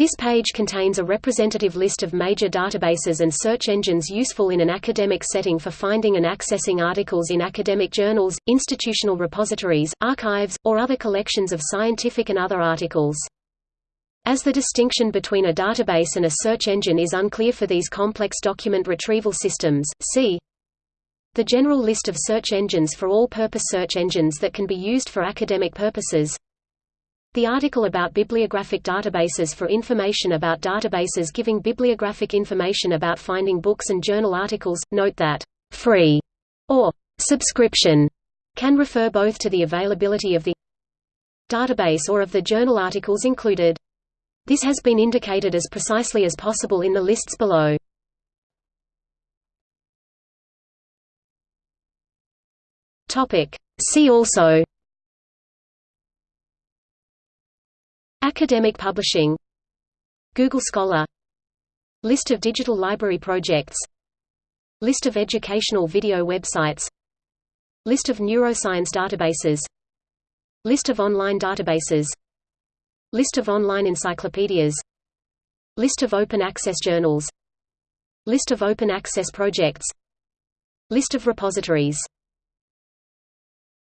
This page contains a representative list of major databases and search engines useful in an academic setting for finding and accessing articles in academic journals, institutional repositories, archives, or other collections of scientific and other articles. As the distinction between a database and a search engine is unclear for these complex document retrieval systems, see the general list of search engines for all-purpose search engines that can be used for academic purposes the article about bibliographic databases for information about databases giving bibliographic information about finding books and journal articles. Note that free or subscription can refer both to the availability of the database or of the journal articles included. This has been indicated as precisely as possible in the lists below. See also Academic publishing. Google Scholar. List of digital library projects. List of educational video websites. List of neuroscience databases. List of online databases. List of online encyclopedias. List of open access journals. List of open access projects. List of repositories